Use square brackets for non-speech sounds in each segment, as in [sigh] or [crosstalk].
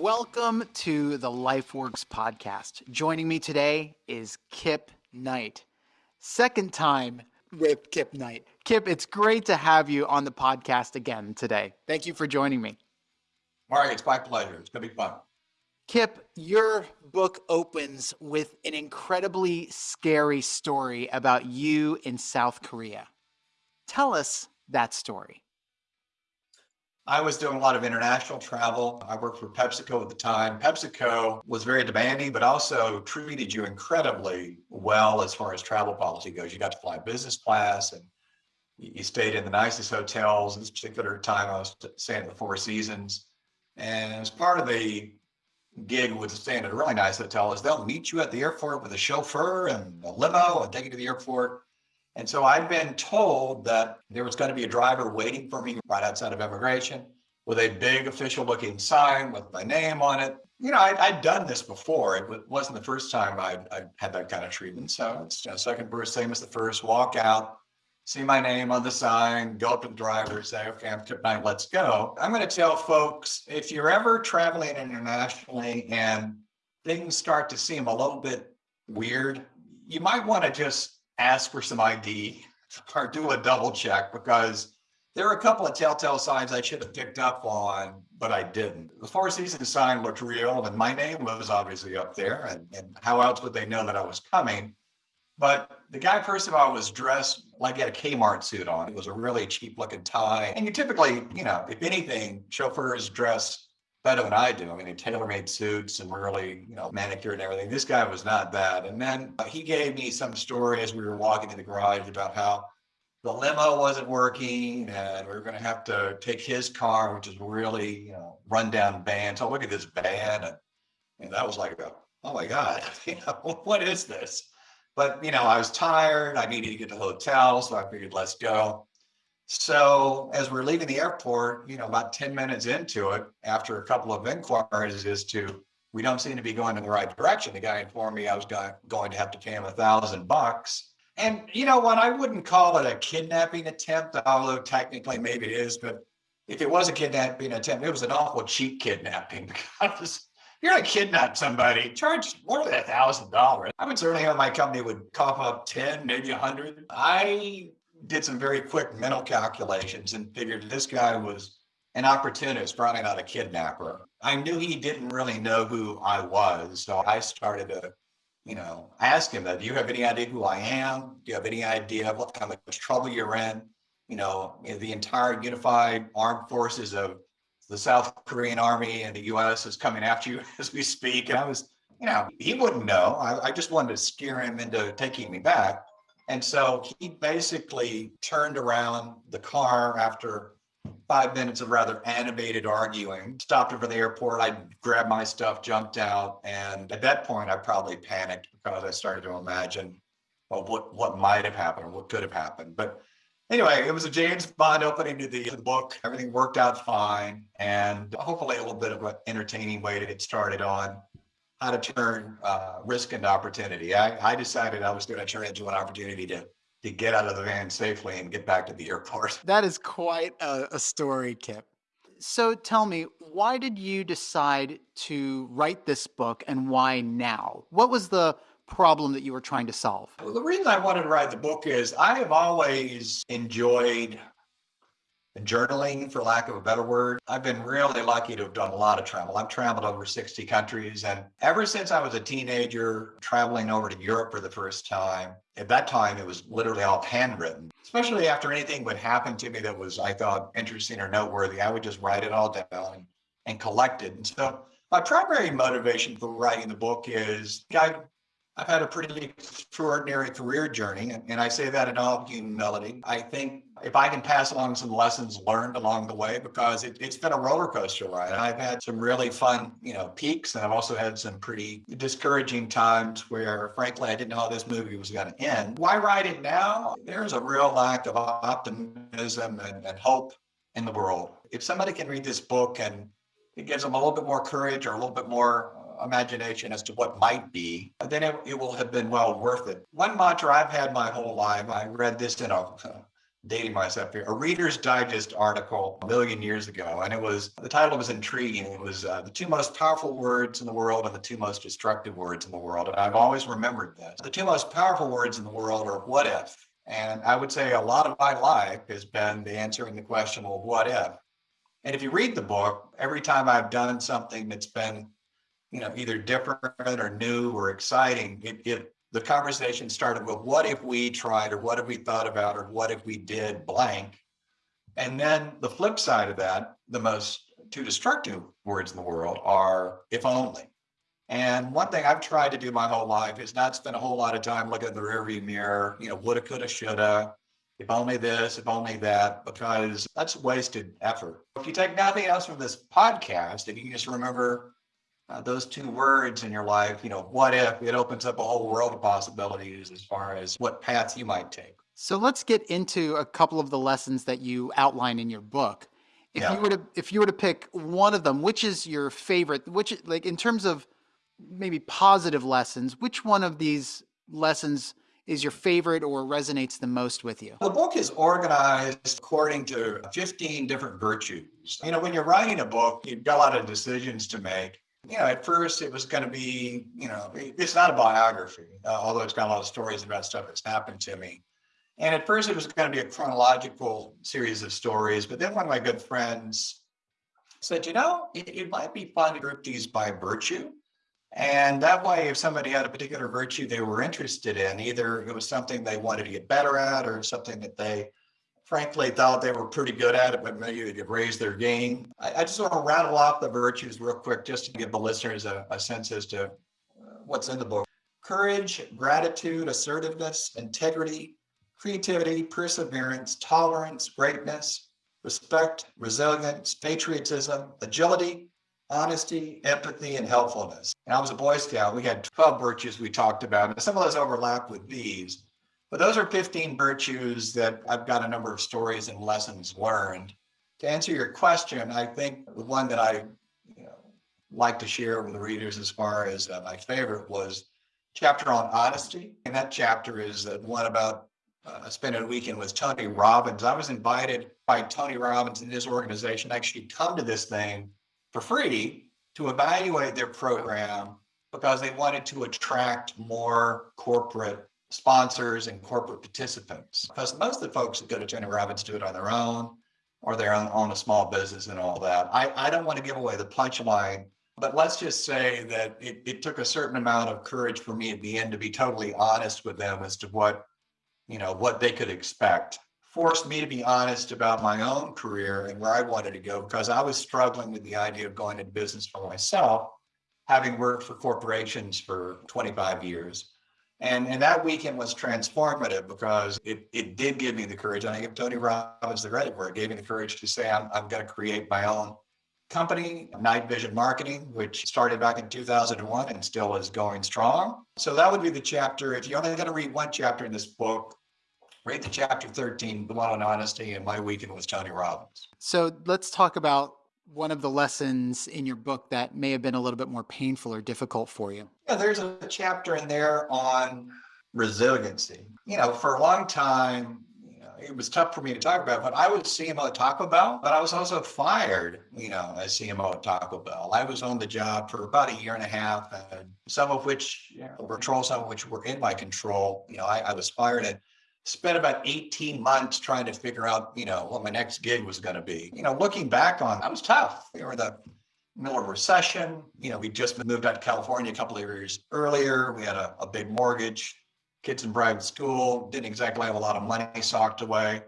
Welcome to the LifeWorks podcast. Joining me today is Kip Knight. Second time with Kip Knight. Kip, it's great to have you on the podcast again today. Thank you for joining me. Mark, it's my pleasure. It's going to be fun. Kip, your book opens with an incredibly scary story about you in South Korea. Tell us that story. I was doing a lot of international travel. I worked for PepsiCo at the time. PepsiCo was very demanding, but also treated you incredibly well as far as travel policy goes. You got to fly business class and you stayed in the nicest hotels. This particular time, I was staying at the Four Seasons. And as part of the gig with staying at a really nice hotel is they'll meet you at the airport with a chauffeur and a limo and take you to the airport. And so I'd been told that there was going to be a driver waiting for me right outside of immigration with a big official looking sign with my name on it. You know, I, had done this before. It wasn't the first time I'd, I'd had that kind of treatment. So it's you know, second verse, same as the first, walk out, see my name on the sign, go up to the driver, say, okay, I'm Kip Knight, let's go. I'm going to tell folks, if you're ever traveling internationally and things start to seem a little bit weird, you might want to just ask for some ID or do a double check because there are a couple of telltale signs I should have picked up on, but I didn't. The Four Seasons sign looked real, and my name was obviously up there. And, and how else would they know that I was coming? But the guy, first of all, was dressed like he had a Kmart suit on. It was a really cheap looking tie. And you typically, you know, if anything, chauffeurs dress better than I do. I mean, tailor-made suits and really, you know, manicured and everything. This guy was not that. And then uh, he gave me some story as we were walking to the garage about how the limo wasn't working and we were going to have to take his car, which is really, you know, rundown van. So look at this van. And, and that was like, a, oh my God, [laughs] you know, what is this? But, you know, I was tired. I needed to get to the hotel. So I figured, let's go. So as we're leaving the airport, you know, about 10 minutes into it, after a couple of inquiries as to, we don't seem to be going in the right direction. The guy informed me I was going to have to pay him a thousand bucks. And you know what? I wouldn't call it a kidnapping attempt, although technically maybe it is, but if it was a kidnapping attempt, it was an awful cheap kidnapping [laughs] because you're to kidnap somebody, charge more than a thousand dollars. I would certainly hope my company would cough up 10, maybe a hundred. I did some very quick mental calculations and figured this guy was an opportunist, probably not a kidnapper. I knew he didn't really know who I was. So I started to, you know, ask him that, do you have any idea who I am? Do you have any idea what kind of trouble you're in? You know, the entire unified armed forces of the South Korean army and the US is coming after you [laughs] as we speak. And I was, you know, he wouldn't know. I, I just wanted to scare him into taking me back. And so he basically turned around the car after five minutes of rather animated arguing, stopped over the airport. I grabbed my stuff, jumped out. And at that point, I probably panicked because I started to imagine well, what, what might have happened or what could have happened. But anyway, it was a James Bond opening to the, the book. Everything worked out fine. And hopefully a little bit of an entertaining way to get started on how to turn uh, risk into opportunity. I, I decided I was going to turn it into an opportunity to to get out of the van safely and get back to the airport. [laughs] That is quite a, a story, Kip. So tell me, why did you decide to write this book and why now? What was the problem that you were trying to solve? Well, the reason I wanted to write the book is I have always enjoyed journaling, for lack of a better word. I've been really lucky to have done a lot of travel. I've traveled over 60 countries. And ever since I was a teenager, traveling over to Europe for the first time, at that time, it was literally all handwritten, especially after anything would happen to me that was, I thought, interesting or noteworthy. I would just write it all down and, and collect it. And so my primary motivation for writing the book is I I've had a pretty extraordinary career journey, and I say that in all humility. I think if I can pass along some lessons learned along the way, because it, has been a roller coaster ride. I've had some really fun, you know, peaks, and I've also had some pretty discouraging times where, frankly, I didn't know how this movie was going to end. Why write it now? There's a real lack of optimism and, and hope in the world. If somebody can read this book and it gives them a little bit more courage or a little bit more imagination as to what might be, then it, it will have been well worth it. One mantra I've had my whole life, I read this in a dating myself here, a Reader's Digest article a million years ago, and it was the title was intriguing. It was uh, the two most powerful words in the world and the two most destructive words in the world, and I've always remembered this. The two most powerful words in the world are "what if," and I would say a lot of my life has been the answering the question, "well, what if?" And if you read the book, every time I've done something that's been, you know, either different or new or exciting, it, it the conversation started with what if we tried or what if we thought about or what if we did blank? And then the flip side of that the most two destructive words in the world are if only. And one thing i've tried to do my whole life is not spend a whole lot of time looking in the rearview mirror you know woulda coulda shoulda if only this if only that because that's wasted effort. If you take nothing else from this podcast if you just remember uh, those two words in your life, you know, what if it opens up a whole world of possibilities as far as what paths you might take. So let's get into a couple of the lessons that you outline in your book. If yeah. you were to if you were to pick one of them, which is your favorite? Which like in terms of maybe positive lessons, which one of these lessons is your favorite or resonates the most with you? The book is organized according to 15 different virtues. You know, when you're writing a book, you've got a lot of decisions to make you know, at first it was going to be, you know, it's not a biography, uh, although it's got a lot of stories about stuff that's happened to me. And at first it was going to be a chronological series of stories. But then one of my good friends said, you know, it, it might be fun to group these by virtue. And that way, if somebody had a particular virtue they were interested in, either it was something they wanted to get better at or something that they frankly thought they were pretty good at it, but maybe they could raise their game. I, I, just want to rattle off the virtues real quick just to give the listeners a, a sense as to uh, what's in the book. Courage, gratitude, assertiveness, integrity, creativity, perseverance, tolerance, greatness, respect, resilience, patriotism, agility, honesty, empathy, and helpfulness. And I was a Boy Scout. We had 12 virtues we talked about, and some of those overlap with these. But those are 15 virtues that I've got a number of stories and lessons learned. To answer your question, I think the one that I you know, like to share with the readers as far as uh, my favorite was chapter on honesty. And that chapter is the one about uh, spending a weekend with Tony Robbins. I was invited by Tony Robbins and his organization actually come to this thing for free to evaluate their program because they wanted to attract more corporate sponsors and corporate participants. Because most of the folks that go to Tony Robbins do it on their own or they're on, on a small business and all that. I, I don't want to give away the punchline, but let's just say that it, it took a certain amount of courage for me at the end to be totally honest with them as to what, you know, what they could expect. Forced me to be honest about my own career and where I wanted to go because I was struggling with the idea of going into business for myself, having worked for corporations for 25 years and, and that weekend was transformative because it, it did give me the courage. And I give Tony Robbins the credit for it. gave me the courage to say, I'm, I'm going to create my own company, Knight Vision Marketing, which started back in 2001 and still is going strong. So that would be the chapter. If you're only going to read one chapter in this book, read the chapter 13, The One on Honesty, and My Weekend with Tony Robbins. So let's talk about one of the lessons in your book that may have been a little bit more painful or difficult for you? Yeah, there's a chapter in there on resiliency. You know, for a long time, you know, it was tough for me to talk about, but I was CMO at Taco Bell, but I was also fired, you know, as CMO at Taco Bell. I was on the job for about a year and a half, and some of which know, control, some of which were in my control. You know, I, I was fired at spent about 18 months trying to figure out, you know, what my next gig was going to be. You know, looking back on, that was tough. We were the middle of recession. You know, we just moved out to California a couple of years earlier. We had a, a big mortgage, kids in private school, didn't exactly have a lot of money socked away.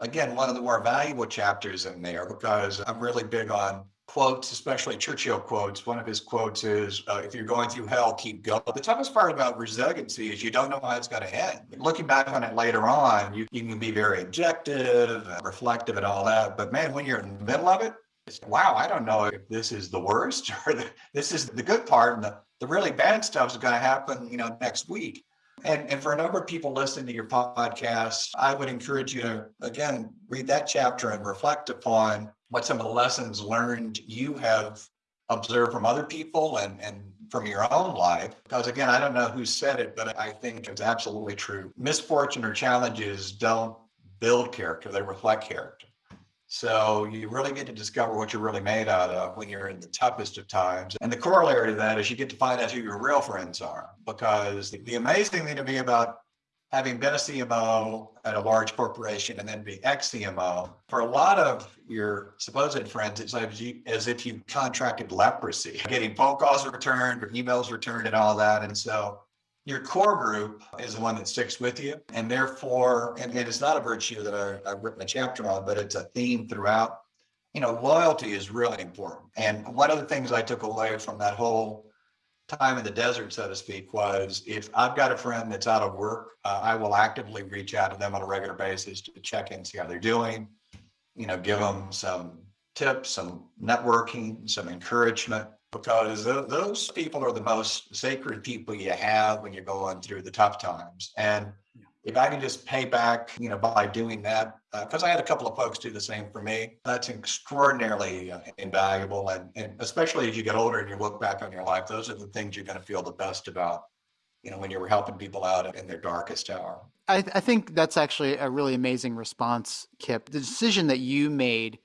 Again, one of the more valuable chapters in there because I'm really big on quotes, especially Churchill quotes. One of his quotes is, uh, if you're going through hell, keep going. The toughest part about resiliency is you don't know how it's going to end. Looking back on it later on, you, you can be very objective, reflective, and all that. But man, when you're in the middle of it, it's, wow, I don't know if this is the worst [laughs] or the, this is the good part. And the, the really bad stuff is going to happen, you know, next week. And, and for a number of people listening to your podcast, I would encourage you to, again, read that chapter and reflect upon what some of the lessons learned you have observed from other people and, and from your own life. Because again, I don't know who said it, but I think it's absolutely true. Misfortune or challenges don't build character, they reflect character. So you really get to discover what you're really made out of when you're in the toughest of times. And the corollary to that is you get to find out who your real friends are. Because the, amazing thing to me about having been a CMO at a large corporation and then being ex-CMO, for a lot of your supposed friends, it's as, you, as if you contracted leprosy, getting phone calls returned or emails returned and all that. And so your core group is the one that sticks with you. And therefore, and, and it's not a virtue that I, I've written a chapter on, but it's a theme throughout. You know, loyalty is really important. And one of the things I took away from that whole time in the desert, so to speak, was if I've got a friend that's out of work, uh, I will actively reach out to them on a regular basis to check in, see how they're doing, you know, give them some tips, some networking, some encouragement because those people are the most sacred people you have when you're going through the tough times. And if I can just pay back, you know, by doing that, because uh, I had a couple of folks do the same for me, that's extraordinarily uh, invaluable. And, and especially as you get older and you look back on your life, those are the things you're going to feel the best about, you know, when you were helping people out in their darkest hour. I, I think that's actually a really amazing response, Kip. The decision that you made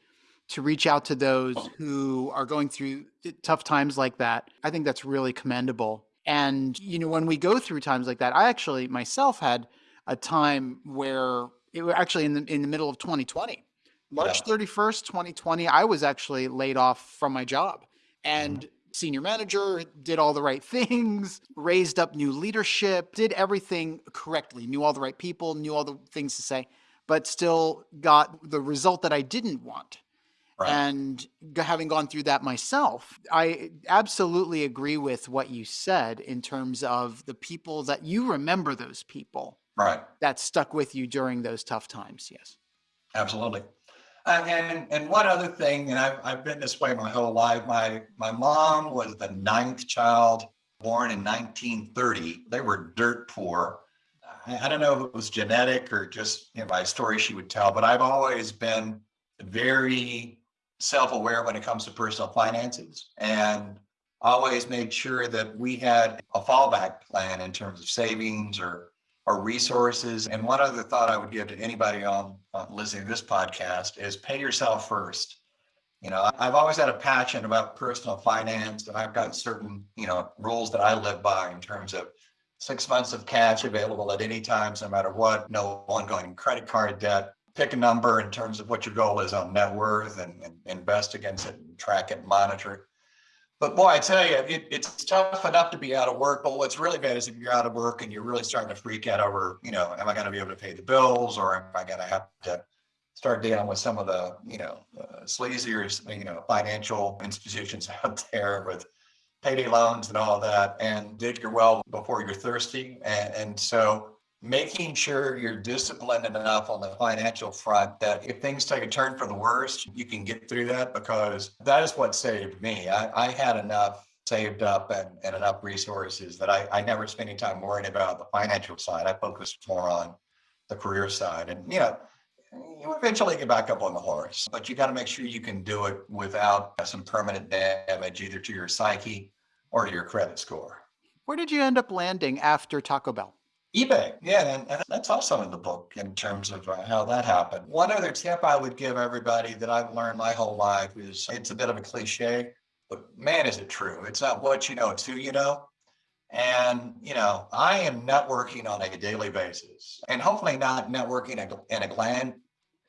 to reach out to those who are going through tough times like that. I think that's really commendable. And, you know, when we go through times like that, I actually myself had a time where it was actually in the, in the middle of 2020, March yeah. 31st, 2020, I was actually laid off from my job and mm-hmm. senior manager did all the right [laughs] things, raised up new leadership, did everything correctly, knew all the right people, knew all the things to say, but still got the result that I didn't want. Right. And having gone through that myself, I absolutely agree with what you said in terms of the people that you remember those people right that stuck with you during those tough times. Yes. Absolutely. Uh, and and one other thing, and I've, I've been this way my whole life. My my mom was the ninth child born in 1930. They were dirt poor. I, I don't know if it was genetic or just you know, my story she would tell, but I've always been very self-aware when it comes to personal finances and always made sure that we had a fallback plan in terms of savings or or resources. And one other thought I would give to anybody on, on listening to this podcast is pay yourself first. You know, I've always had a passion about personal finance, and I've got certain, you know, rules that I live by in terms of six months of cash available at any times, no matter what, no ongoing credit card debt, pick a number in terms of what your goal is on net worth and, and invest against it and track it and monitor it. But boy, I tell you, it, it's tough enough to be out of work. But what's really bad is if you're out of work and you're really starting to freak out over, you know, am I going to be able to pay the bills or am I going to have to start dealing with some of the, you know, uh, sleazier, you know, financial institutions [laughs] out there with payday loans and all that and dig your well before you're thirsty. And, and so making sure you're disciplined enough on the financial front that if things take a turn for the worst, you can get through that because that is what saved me. I, I had enough saved up and, and enough resources that I, I never spent any time worrying about the financial side. I focused more on the career side. And, you know, you eventually get back up on the horse, but you got to make sure you can do it without some permanent damage either to your psyche or to your credit score. Where did you end up landing after Taco Bell? eBay, yeah, and, and, that's also in the book in terms of uh, how that happened. One other tip I would give everybody that I've learned my whole life is it's a bit of a cliche, but man, is it true. It's not what you know, it's who you know. And, you know, I am networking on a daily basis and hopefully not networking in a gland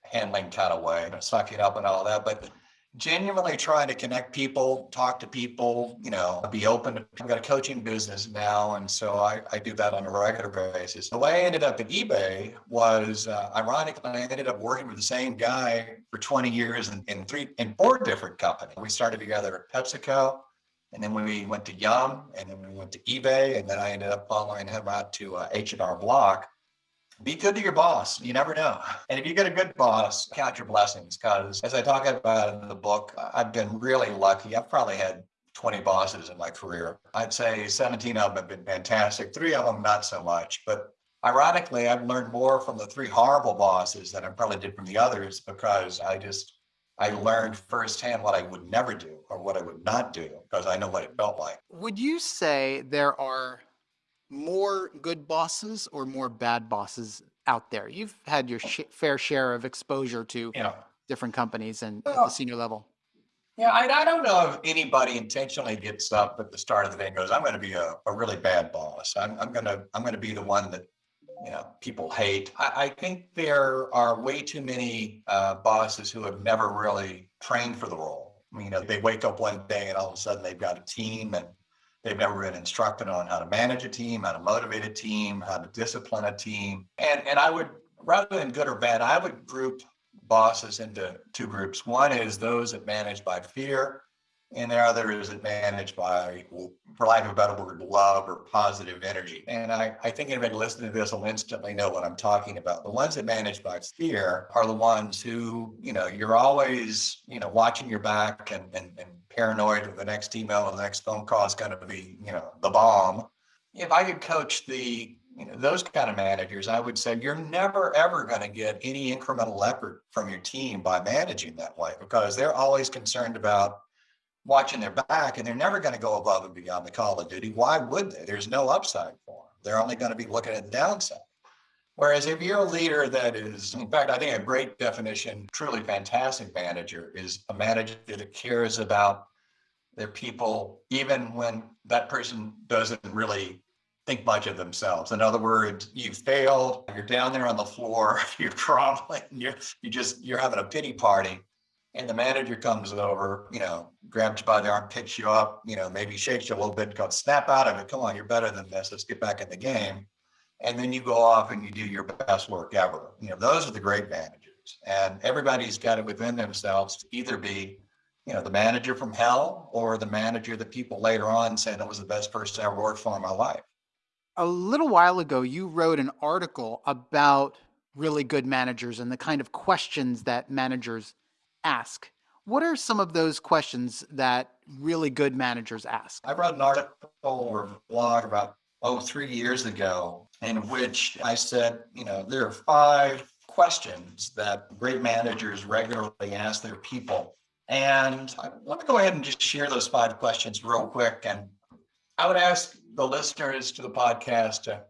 handling kind of way, sucking up and all that, but genuinely trying to connect people, talk to people, you know, be open. To, I've got a coaching business now. And so I, I do that on a regular basis. The way I ended up at eBay was uh, ironically, I ended up working with the same guy for 20 years in, in three, in four different companies. We started together at PepsiCo. And then we went to Yum, and then we went to eBay, and then I ended up following him out to uh, H&R Block be good to your boss. You never know. And if you get a good boss, count your blessings. Because as I talk about in the book, I've been really lucky. I've probably had 20 bosses in my career. I'd say 17 of them have been fantastic. Three of them, not so much. But ironically, I've learned more from the three horrible bosses than I probably did from the others because I just, I learned firsthand what I would never do or what I would not do because I know what it felt like. Would you say there are more good bosses or more bad bosses out there? You've had your sh- fair share of exposure to know, different companies and at the senior level. Yeah, I, I don't know if anybody intentionally gets up at the start of the day and goes, I'm gonna be a, a really bad boss. I'm, I'm gonna, I'm gonna be the one that, you know, people hate. I, I think there are way too many, uh, bosses who have never really trained for the role. You know, they wake up one day and all of a sudden they've got a team and they've never been instructed on how to manage a team, how to motivate a team, how to discipline a team. And, and I would, rather than good or bad, I would group bosses into two groups. One is those that manage by fear, and the other is that manage by, for lack of a better word, love or positive energy. And I, I think anybody listening to this will instantly know what I'm talking about. The ones that manage by fear are the ones who, you know, you're always, you know, watching your back and, and, and paranoid that the next email or the next phone call is going to be, you know, the bomb. If I could coach the you know, those kind of managers, I would say you're never ever going to get any incremental effort from your team by managing that way because they're always concerned about watching their back and they're never going to go above and beyond the call of duty. Why would they? There's no upside for them. They're only going to be looking at the downside. Whereas if you're a leader that is, in fact, I think a great definition, truly fantastic manager is a manager that cares about their people, even when that person doesn't really think much of themselves. In other words, you failed, you're down there on the floor, [laughs] you're crumbling, you're you just you're having a pity party. And the manager comes over, you know, grabs you by the arm, picks you up, you know, maybe shakes you a little bit, goes, snap out of it. Come on, you're better than this. Let's get back in the game. And then you go off and you do your best work ever. You know, those are the great managers. And everybody's got it within themselves to either be you know, the manager from hell or the manager that people later on say that was the best person I ever worked for in my life. A little while ago, you wrote an article about really good managers and the kind of questions that managers ask. What are some of those questions that really good managers ask? I wrote an article or a blog about, oh, three years ago, in which I said, you know, there are five questions that great managers regularly ask their people. And I want to go ahead and just share those five questions real quick. And I would ask the listeners to the podcast to,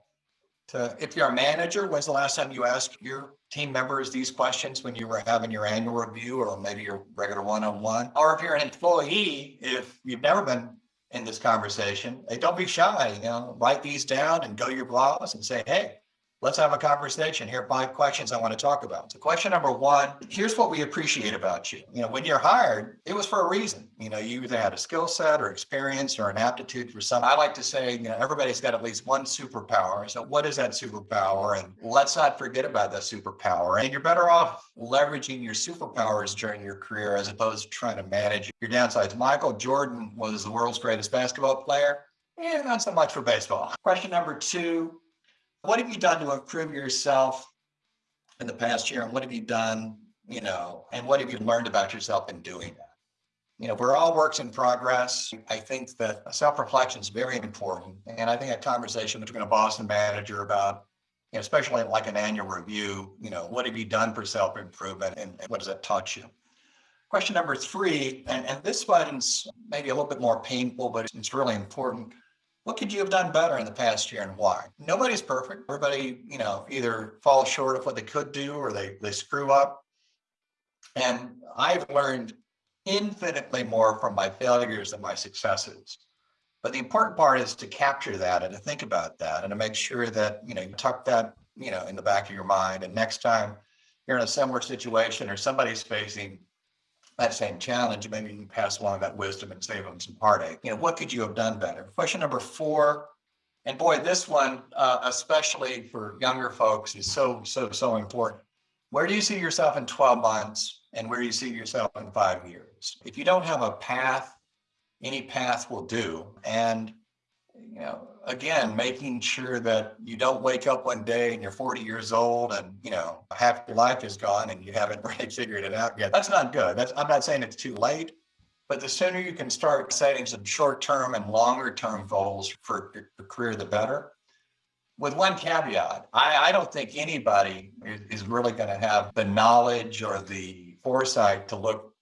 to if you're a manager, when's the last time you asked your team members these questions when you were having your annual review or maybe your regular one-on-one? Or if you're an employee, if you've never been in this conversation, hey, don't be shy, you know, write these down and go to your boss and say, hey, let's have a conversation. Here are five questions I want to talk about. So question number one, here's what we appreciate about you. You know, when you're hired, it was for a reason. You know, you either had a skill set or experience or an aptitude for something. I like to say, you know, everybody's got at least one superpower. So what is that superpower? And let's not forget about that superpower. And you're better off leveraging your superpowers during your career as opposed to trying to manage your downsides. Michael Jordan was the world's greatest basketball player. Yeah, not so much for baseball. Question number two, what have you done to improve yourself in the past year? And what have you done, you know, and what have you learned about yourself in doing that? You know, we're all works in progress. I think that self-reflection is very important. And I think a conversation between a boss and manager about, you know, especially like an annual review, you know, what have you done for self-improvement and, and what has that taught you? Question number three, and, and this one's maybe a little bit more painful, but it's really important what could you have done better in the past year and why? Nobody's perfect. Everybody, you know, either falls short of what they could do or they, they screw up. And I've learned infinitely more from my failures than my successes. But the important part is to capture that and to think about that and to make sure that, you know, you tuck that, you know, in the back of your mind. And next time you're in a similar situation or somebody's facing that same challenge, maybe you can pass along that wisdom and save them some heartache. You know, what could you have done better? Question number four, and boy, this one, uh, especially for younger folks, is so, so, so important. Where do you see yourself in 12 months and where do you see yourself in five years? If you don't have a path, any path will do. And, you know, again, making sure that you don't wake up one day and you're 40 years old and, you know, half your life is gone and you haven't [laughs] really figured it out yet. That's not good. That's, I'm not saying it's too late, but the sooner you can start setting some short-term and longer-term goals for your career, the better. With one caveat, I, I don't think anybody is really going to have the knowledge or the foresight to look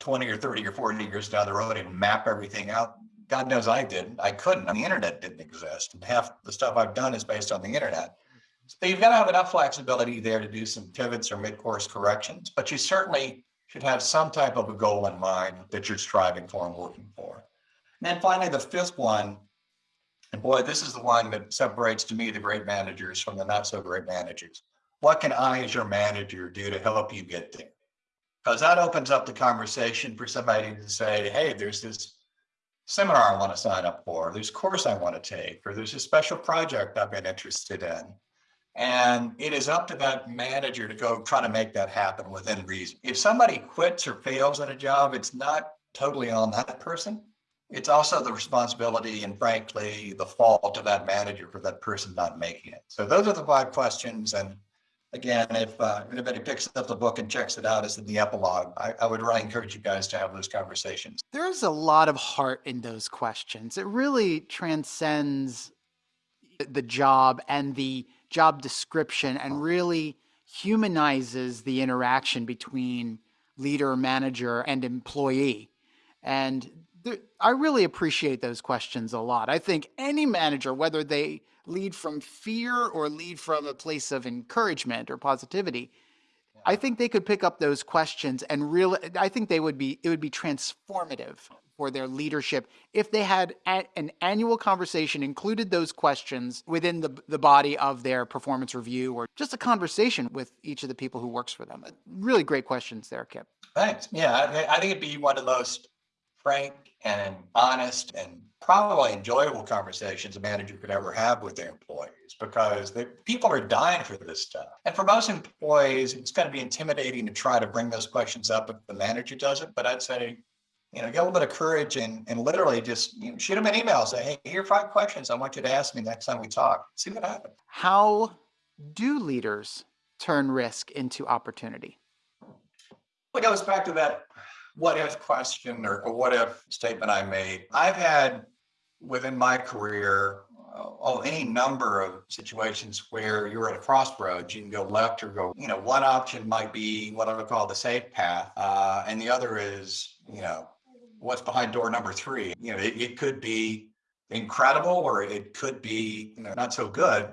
20 or 30 or 40 years down the road and map everything out God knows I didn't. I couldn't. the internet didn't exist. And half the stuff I've done is based on the internet. So you've got to have enough flexibility there to do some pivots or mid-course corrections, but you certainly should have some type of a goal in mind that you're striving for and working for. And then finally, the fifth one, and boy, this is the one that separates to me the great managers from the not so great managers. What can I, as your manager, do to help you get there? Because that opens up the conversation for somebody to say, hey, there's this seminar I want to sign up for, there's a course I want to take, or there's a special project I've been interested in. And it is up to that manager to go try to make that happen within reason. If somebody quits or fails at a job, it's not totally on that person. It's also the responsibility and frankly, the fault of that manager for that person not making it. So those are the five questions. And again, if uh, anybody picks up the book and checks it out as in the epilogue, I, I would really encourage you guys to have those conversations. There's a lot of heart in those questions. It really transcends the job and the job description and really humanizes the interaction between leader, manager, and employee. And I really appreciate those questions a lot. I think any manager, whether they lead from fear or lead from a place of encouragement or positivity, I think they could pick up those questions and really, I think they would be, it would be transformative for their leadership if they had a, an annual conversation, included those questions within the, the body of their performance review or just a conversation with each of the people who works for them. Really great questions there, Kip. Thanks. Yeah, I, I think it'd be one of the most frank and honest and probably enjoyable conversations a manager could ever have with their employees because the people are dying for this stuff. And for most employees, it's going to be intimidating to try to bring those questions up if the manager does it. But I'd say you know, get a little bit of courage and, and literally just you know, shoot them an email. Say, hey, here are five questions I want you to ask me next time we talk. See what happens. How do leaders turn risk into opportunity? It goes back to that what if question or, what if statement I made. I've had within my career oh, any number of situations where you're at a crossroads. You can go left or go, you know, one option might be what I would call the safe path. Uh, and the other is, you know, what's behind door number three. You know, it, it could be incredible or it could be you know, not so good.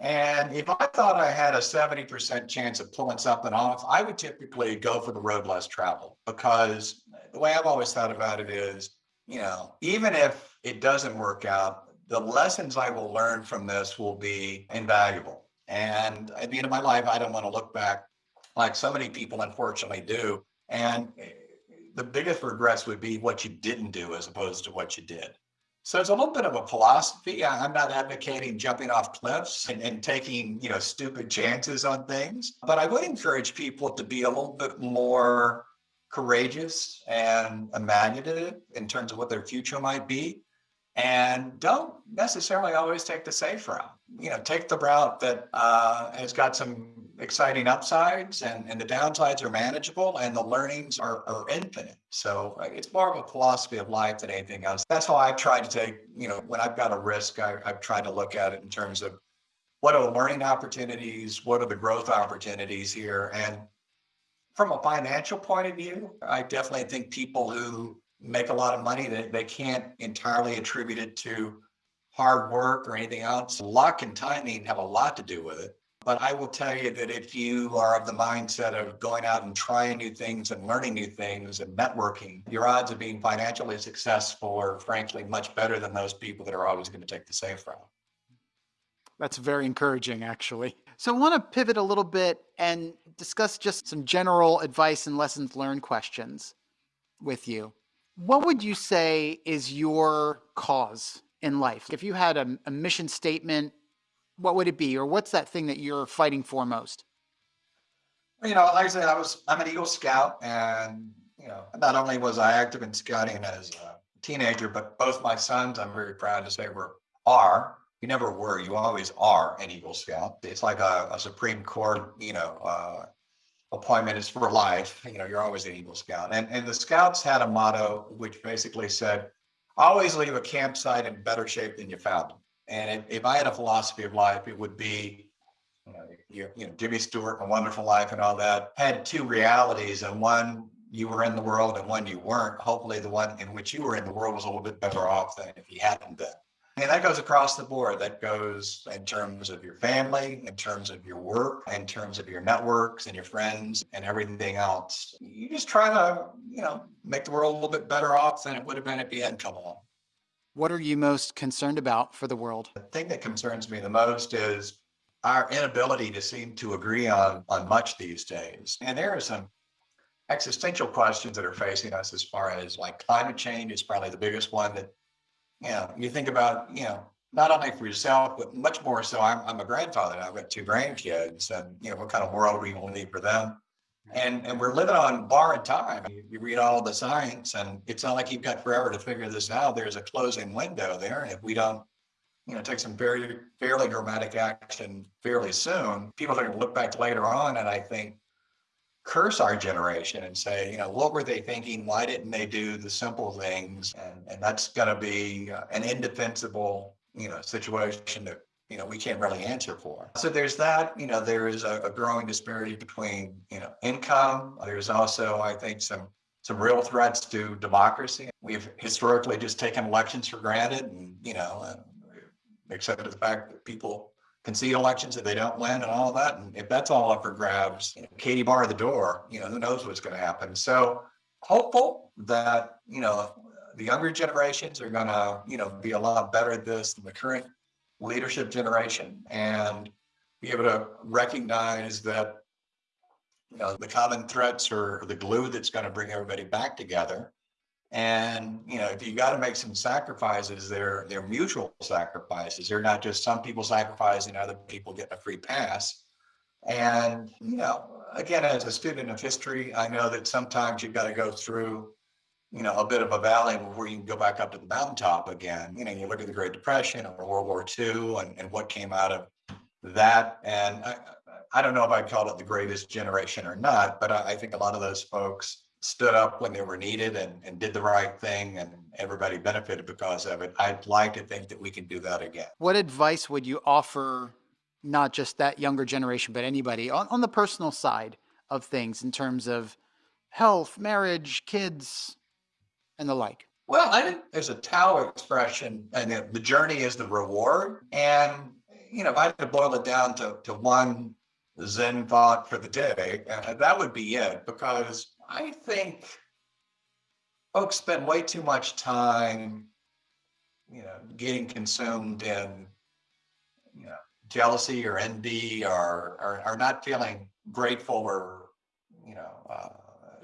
And if I thought I had a 70% chance of pulling something off, I would typically go for the road less traveled because the way I've always thought about it is, you know, even if it doesn't work out, the lessons I will learn from this will be invaluable. And at the end of my life, I don't want to look back like so many people unfortunately do. And the biggest regrets would be what you didn't do as opposed to what you did. So it's a little bit of a philosophy. I'm not advocating jumping off cliffs and, and, taking, you know, stupid chances on things, but I would encourage people to be a little bit more courageous and imaginative in terms of what their future might be. And don't necessarily always take the safe route. You know, take the route that uh, has got some exciting upsides and, and the downsides are manageable and the learnings are, are infinite. So uh, it's more of a philosophy of life than anything else. That's how I've tried to take, you know, when I've got a risk, I, I've tried to look at it in terms of what are the learning opportunities? What are the growth opportunities here? And from a financial point of view, I definitely think people who make a lot of money, they, they can't entirely attribute it to hard work or anything else. Luck and timing have a lot to do with it. But I will tell you that if you are of the mindset of going out and trying new things and learning new things and networking, your odds of being financially successful are frankly much better than those people that are always going to take the safe route. That's very encouraging, actually. So I want to pivot a little bit and discuss just some general advice and lessons learned questions with you. What would you say is your cause in life? If you had a, a mission statement what would it be, or what's that thing that you're fighting for most? You know, like I said, I was I'm an Eagle Scout, and you know, not only was I active in scouting as a teenager, but both my sons, I'm very proud to say, were are. You never were. You always are an Eagle Scout. It's like a, a Supreme Court, you know, uh, appointment is for life. You know, you're always an Eagle Scout. And and the Scouts had a motto which basically said, "Always leave a campsite in better shape than you found it." And if, if I had a philosophy of life, it would be, you know, you, you know, Jimmy Stewart, A Wonderful Life and all that had two realities. And one you were in the world and one you weren't, hopefully the one in which you were in the world was a little bit better off than if you hadn't been. And that goes across the board. That goes in terms of your family, in terms of your work, in terms of your networks and your friends and everything else. You just try to, you know, make the world a little bit better off than it would have been if you hadn't come along. What are you most concerned about for the world? The thing that concerns me the most is our inability to seem to agree on on much these days. And there are some existential questions that are facing us as far as like climate change is probably the biggest one that you know, you think about, you know, not only for yourself, but much more so. I'm, I'm a grandfather. I've got two grandkids, and you know, what kind of world we to leave for them? And and we're living on borrowed time. You, you, read all the science, and it's not like you've got forever to figure this out. There's a closing window there, and if we don't, you know, take some very fairly dramatic action fairly soon, people are going to look back later on, and I think curse our generation and say, you know, what were they thinking? Why didn't they do the simple things? And, and that's going to be uh, an indefensible, you know, situation that, you know, we can't really answer for. So there's that, you know, there is a, a growing disparity between, you know, income. There's also, I think, some some real threats to democracy. We've historically just taken elections for granted and, you know, accepted the fact that people concede elections if they don't win and all that. And if that's all up for grabs, you know, Katie bar the door, you know, who knows what's going to happen. So hopeful that, you know, the younger generations are going to, you know, be a lot better at this than the current leadership generation and be able to recognize that, you know, the common threats are the glue that's going to bring everybody back together and you know, if you got to make some sacrifices, they're they're mutual sacrifices. They're not just some people sacrificing, other people getting a free pass. And you know, again, as a student of history, I know that sometimes you've got to go through, you know, a bit of a valley before you can go back up to the mountaintop again. You know, you look at the Great Depression or World War II and, and what came out of that. And I, I don't know if I'd call it the greatest generation or not, but I, I think a lot of those folks stood up when they were needed and, and did the right thing and everybody benefited because of it. I'd like to think that we can do that again. What advice would you offer not just that younger generation, but anybody on, on the personal side of things in terms of health, marriage, kids, and the like? Well, I think there's a Tao expression, and the journey is the reward. And, you know, if I had to boil it down to, to one Zen thought for the day, uh, that would be it because I think folks spend way too much time, you know, getting consumed in, you know, jealousy or envy or, or, or not feeling grateful or, you know, uh,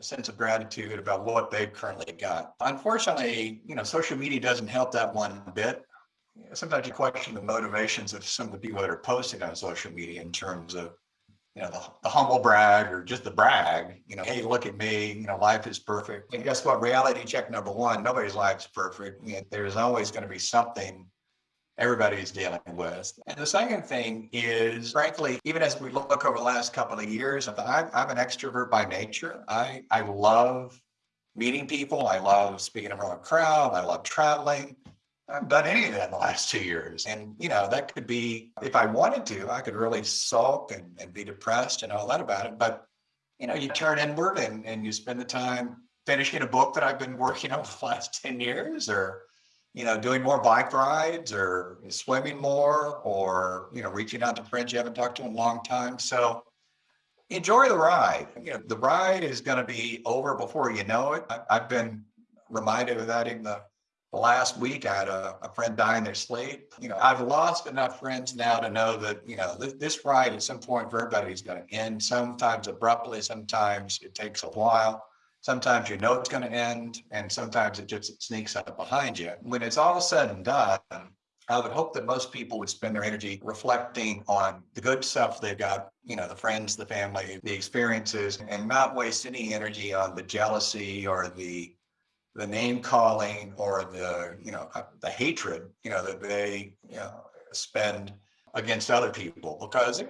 sense of gratitude about what they've currently got. Unfortunately, you know, social media doesn't help that one bit. Sometimes you question the motivations of some of the people that are posting on social media in terms of you know, the, the, humble brag or just the brag, you know, hey, look at me, you know, life is perfect. And guess what? Reality check number one, nobody's life is perfect. There's always going to be something everybody's dealing with. And the second thing is, frankly, even as we look over the last couple of years, I'm, I'm an extrovert by nature. I, I love meeting people. I love speaking in front of a crowd. I love traveling. I haven't done any of that in the last two years. And, you know, that could be, if I wanted to, I could really sulk and, and be depressed and all that about it. But, you know, you turn inward and, and you spend the time finishing a book that I've been working [laughs] on for the last 10 years or, you know, doing more bike rides or swimming more or, you know, reaching out to friends you haven't talked to in a long time. So enjoy the ride. You know, the ride is going to be over before you know it. I, I've been reminded of that in the last week, I had a, a, friend die in their sleep. You know, I've lost enough friends now to know that, you know, this, this ride at some point for everybody is going to end, sometimes abruptly, sometimes it takes a while. Sometimes you know it's going to end, and sometimes it just sneaks up behind you. When it's all said and done, I would hope that most people would spend their energy reflecting on the good stuff they've got, you know, the friends, the family, the experiences, and not waste any energy on the jealousy or the the name calling or the you know uh, the hatred you know that they you know spend against other people. Because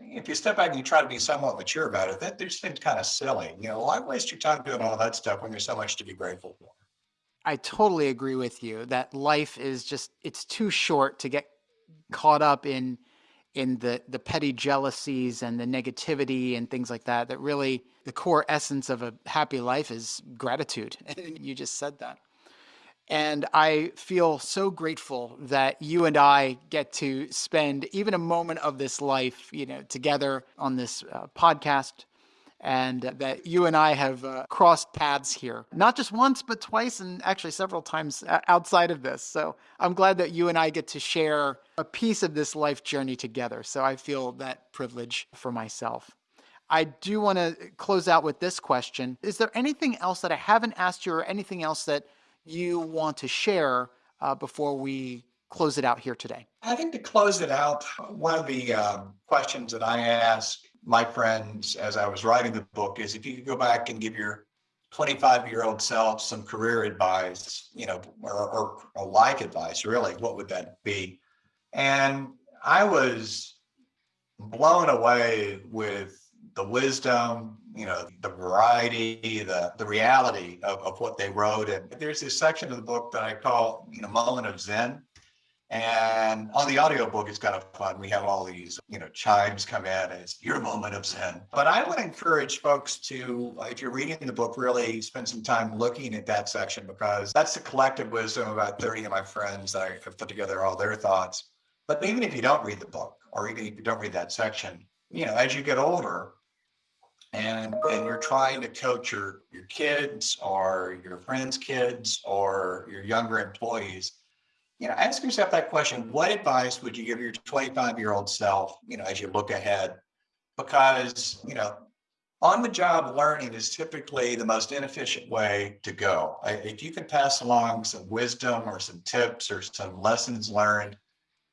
if you step back and you try to be somewhat mature about it that just seems kind of silly. You know why waste your time doing all that stuff when there's so much to be grateful for? I totally agree with you that life is just it's too short to get caught up in in the the petty jealousies and the negativity and things like that that really the core essence of a happy life is gratitude. [laughs] And you just said that. And i feel so grateful that you and i get to spend even a moment of this life you know together on this uh, podcast and that you and I have uh, crossed paths here, not just once, but twice, and actually several times outside of this. So I'm glad that you and I get to share a piece of this life journey together. So I feel that privilege for myself. I do want to close out with this question Is there anything else that I haven't asked you, or anything else that you want to share uh, before we close it out here today? I think to close it out, one of the um, questions that I ask my friends as I was writing the book is if you could go back and give your 25 year old self some career advice, you know, or, or, or advice, really, what would that be? And I was blown away with the wisdom, you know, the variety, the the reality of, of what they wrote. And there's this section of the book that I call, you know, moment of Zen. And on the audiobook, it's kind of fun. We have all these, you know, chimes come in and it's your moment of zen. But I would encourage folks to, if you're reading the book, really spend some time looking at that section because that's the collective wisdom of about 30 of my friends that I have put together all their thoughts. But even if you don't read the book, or even if you don't read that section, you know, as you get older, and and you're trying to coach your your kids or your friends' kids or your younger employees, you know, ask yourself that question. What advice would you give your 25 year old self, you know, as you look ahead? Because, you know, on the job learning is typically the most inefficient way to go. If you can pass along some wisdom or some tips or some lessons learned,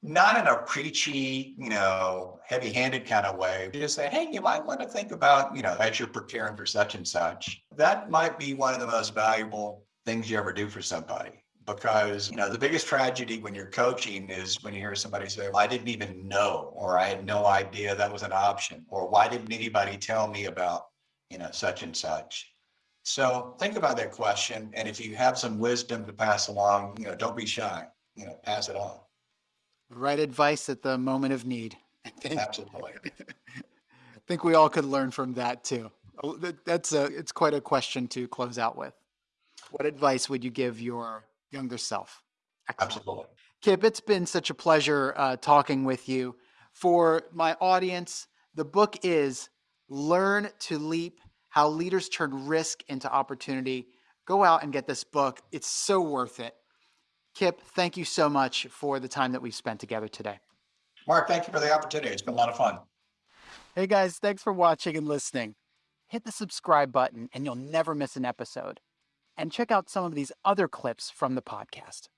not in a preachy, you know, heavy handed kind of way, just say, hey, you might want to think about, you know, as you're preparing for such and such. That might be one of the most valuable things you ever do for somebody because you know the biggest tragedy when you're coaching is when you hear somebody say well, i didn't even know or i had no idea that was an option or why didn't anybody tell me about you know such and such? So think about that question and if you have some wisdom to pass along you know don't be shy you know pass it on. Right advice at the moment of need absolutely. [laughs] I think we all could learn from that too. Oh, that's a it's quite a question to close out with. What advice would you give your younger self. Excellent. Absolutely. Kip, it's been such a pleasure uh, talking with you. For my audience, the book is Learn to Leap How Leaders Turn Risk into Opportunity. Go out and get this book. It's so worth it. Kip, thank you so much for the time that we've spent together today. Mark, thank you for the opportunity. It's been a lot of fun. Hey guys, thanks for watching and listening. Hit the subscribe button and you'll never miss an episode and check out some of these other clips from the podcast.